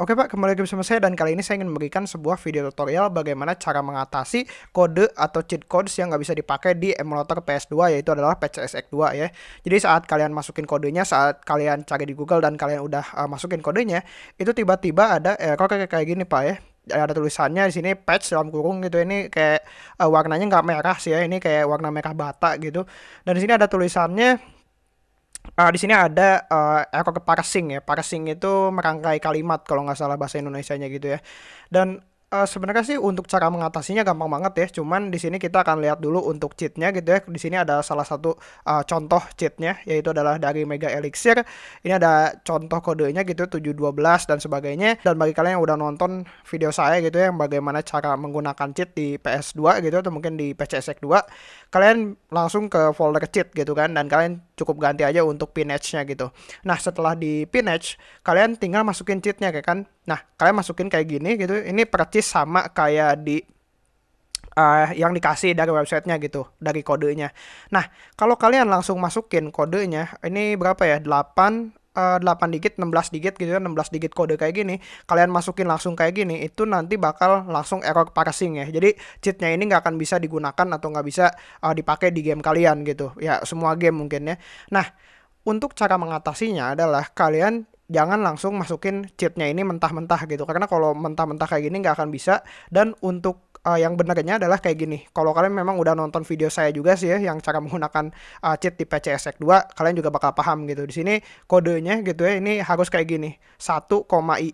Oke Pak, kembali lagi bersama saya dan kali ini saya ingin memberikan sebuah video tutorial bagaimana cara mengatasi kode atau cheat codes yang nggak bisa dipakai di emulator PS2 yaitu adalah PCSX 2 ya. Jadi saat kalian masukin kodenya, saat kalian cari di Google dan kalian udah uh, masukin kodenya, itu tiba-tiba ada error kayak kayak gini Pak ya. Ada tulisannya di sini patch dalam kurung gitu. Ini kayak uh, warnanya nggak merah sih ya. Ini kayak warna merah bata gitu. Dan di sini ada tulisannya uh, di sini ada uh, error parsing ya. Parsing itu merangkai kalimat kalau nggak salah bahasa Indonesia-nya gitu ya. Dan uh, sebenarnya sih untuk cara mengatasinya gampang banget ya. Cuman di sini kita akan lihat dulu untuk cheatnya gitu ya. Di sini ada salah satu uh, contoh cheatnya yaitu adalah dari Mega Elixir. Ini ada contoh kodenya gitu 712 dan sebagainya. Dan bagi kalian yang udah nonton video saya gitu ya yang bagaimana cara menggunakan cheat di PS2 gitu atau mungkin di PCSX 2, kalian langsung ke folder cheat gitu kan dan kalian cukup ganti aja untuk pinage-nya gitu. Nah, setelah di pinage, kalian tinggal masukin cheatnya kayak kan. Nah, kalian masukin kayak gini gitu. Ini persis sama kayak di uh, yang dikasih dari websitenya gitu, dari kodenya. Nah, kalau kalian langsung masukin kodenya, ini berapa ya? 8 uh, 8 digit, 16 digit gitu ya, 16 digit kode kayak gini, kalian masukin langsung kayak gini, itu nanti bakal langsung error parsing ya. Jadi cheatnya ini nggak akan bisa digunakan atau nggak bisa uh, dipakai di game kalian gitu. Ya semua game mungkin ya. Nah, untuk cara mengatasinya adalah kalian jangan langsung masukin cheatnya ini mentah-mentah gitu. Karena kalau mentah-mentah kayak gini nggak akan bisa. Dan untuk uh, yang benarnya adalah kayak gini. Kalau kalian memang udah nonton video saya juga sih ya yang cara menggunakan uh, cheat di PCSX 2 kalian juga bakal paham gitu. Di sini kodenya gitu ya ini harus kayak gini. 1,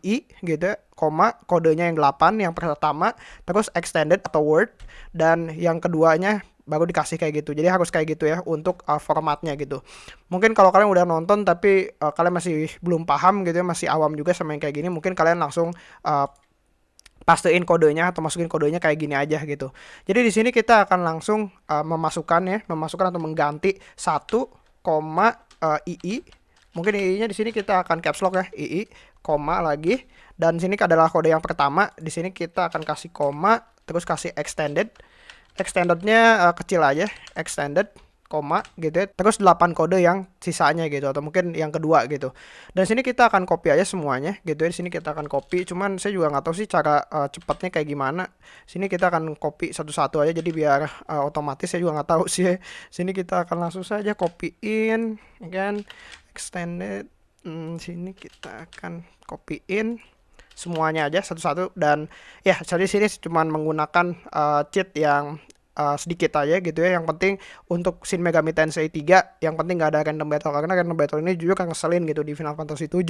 ii gitu ya koma kodenya yang 8 yang pertama terus extended atau word dan yang keduanya baru dikasih kayak gitu. Jadi harus kayak gitu ya untuk uh, formatnya gitu. Mungkin kalau kalian udah nonton tapi uh, kalian masih belum paham gitu ya, masih awam juga sama yang kayak gini, mungkin kalian langsung uh, kodenya atau masukin kodenya kayak gini aja gitu. Jadi di sini kita akan langsung uh, memasukkan ya, memasukkan atau mengganti satu koma uh, ii. Mungkin ii-nya di sini kita akan caps lock ya, ii koma lagi dan sini adalah kode yang pertama. Di sini kita akan kasih koma terus kasih extended extendednya uh, kecil aja extended koma gitu. Terus 8 kode yang sisanya gitu atau mungkin yang kedua gitu. Dan sini kita akan copy aja semuanya gitu ya. Di sini kita akan copy. Cuman saya juga nggak tahu sih cara uh, cepatnya kayak gimana. Sini kita akan copy satu-satu aja jadi biar uh, otomatis saya juga nggak tahu sih. Sini kita akan langsung saja copyin ya kan extended. Hmm, sini kita akan copyin semuanya aja satu-satu dan ya jadi sini cuma menggunakan uh, cheat yang uh, sedikit aja gitu ya. Yang penting untuk Shin Megami Tensei 3 yang penting gak ada random battle karena random battle ini juga kan ngeselin gitu di Final Fantasy 7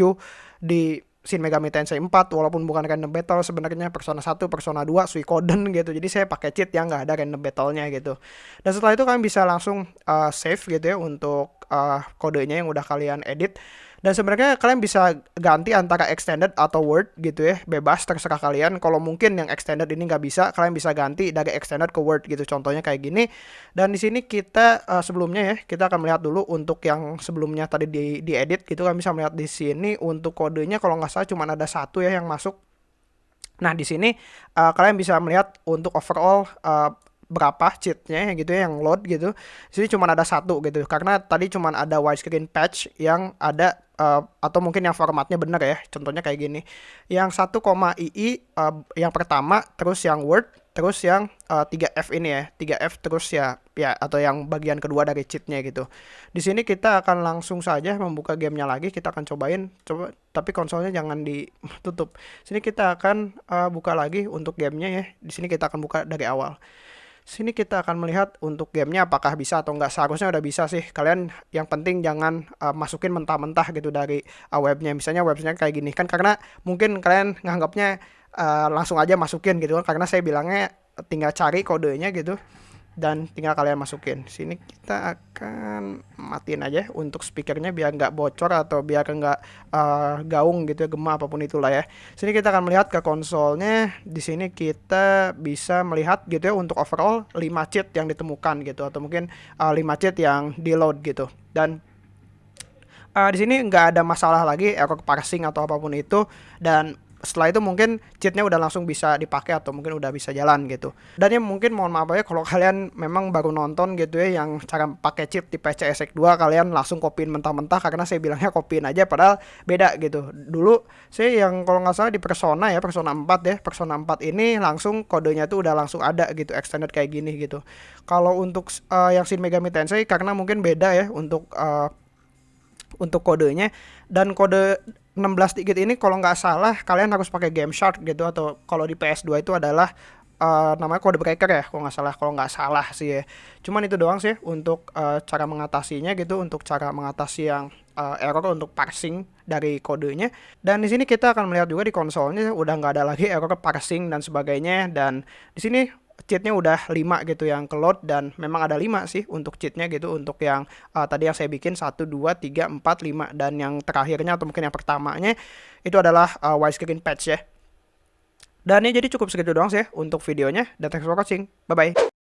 di Shin Megami Tensei 4 walaupun bukan random battle sebenarnya Persona 1, Persona 2, Suikoden gitu. Jadi saya pakai cheat yang nggak ada random battle-nya gitu. Dan setelah itu kalian bisa langsung uh, save gitu ya untuk uh, kodenya yang udah kalian edit dan sebenarnya kalian bisa ganti antara extended atau word gitu ya, bebas terserah kalian. Kalau mungkin yang extended ini nggak bisa, kalian bisa ganti dari extended ke word gitu. Contohnya kayak gini. Dan di sini kita uh, sebelumnya ya, kita akan melihat dulu untuk yang sebelumnya tadi di diedit gitu kalian bisa melihat di sini untuk kodenya kalau nggak salah cuma ada satu ya yang masuk. Nah di sini uh, kalian bisa melihat untuk overall uh, berapa cheatnya gitu ya yang load gitu. Sini cuma ada satu gitu. Karena tadi cuma ada widescreen patch yang ada uh, atau mungkin yang formatnya benar ya. Contohnya kayak gini. Yang 1, ii uh, yang pertama terus yang word terus yang uh, 3f ini ya. 3f terus ya ya atau yang bagian kedua dari cheatnya gitu. Di sini kita akan langsung saja membuka gamenya lagi. Kita akan cobain. Coba tapi konsolnya jangan ditutup. Sini kita akan uh, buka lagi untuk gamenya ya. Di sini kita akan buka dari awal Sini kita akan melihat untuk gamenya apakah bisa atau enggak. Seharusnya udah bisa sih. Kalian yang penting jangan uh, masukin mentah-mentah gitu dari uh, webnya. Misalnya webnya kayak gini kan karena mungkin kalian nganggapnya uh, langsung aja masukin gitu kan. Karena saya bilangnya tinggal cari kodenya gitu dan tinggal kalian masukin. Sini kita akan matiin aja untuk speakernya biar nggak bocor atau biar nggak uh, gaung gitu ya gema apa pun itulah ya. Sini kita akan melihat ke konsolnya. Di sini kita bisa melihat gitu ya untuk overall 5 cheat yang ditemukan gitu atau mungkin uh, eh, 5 cheat yang di load gitu. Dan uh, di sini nggak ada masalah lagi error parsing atau apa pun itu. Dan setelah itu mungkin cheatnya udah langsung bisa dipakai atau mungkin udah bisa jalan gitu. Dan ya mungkin mohon maaf ya kalau kalian memang baru nonton gitu ya yang cara pakai cheat di PCSX 2 kalian langsung kopiin mentah-mentah karena saya bilangnya kopiin aja padahal beda gitu. Dulu saya yang kalau nggak salah di Persona ya Persona 4 ya Persona 4 ini langsung kodenya tuh udah langsung ada gitu extended kayak gini gitu. Kalau untuk uh, yang Shin Megami Tensei karena mungkin beda ya untuk uh, untuk kodenya. Dan kode 16 digit ini kalau nggak salah kalian harus pakai game shark gitu atau kalau di PS2 itu adalah uh, namanya kode breaker ya kalau nggak salah kalau nggak salah sih ya. Cuman itu doang sih untuk uh, cara mengatasinya gitu untuk cara mengatasi yang uh, error untuk parsing dari kodenya. Dan di sini kita akan melihat juga di konsolnya udah nggak ada lagi error parsing dan sebagainya. Dan di sini cheatnya udah 5 gitu yang ke load dan memang ada 5 sih untuk cheatnya gitu untuk yang uh, tadi yang saya bikin 1, 2, 3, 4, 5 dan yang terakhirnya atau mungkin yang pertamanya itu adalah uh, widescreen patch ya. Dan ini jadi cukup segitu doang sih untuk videonya dan thanks for watching. Bye bye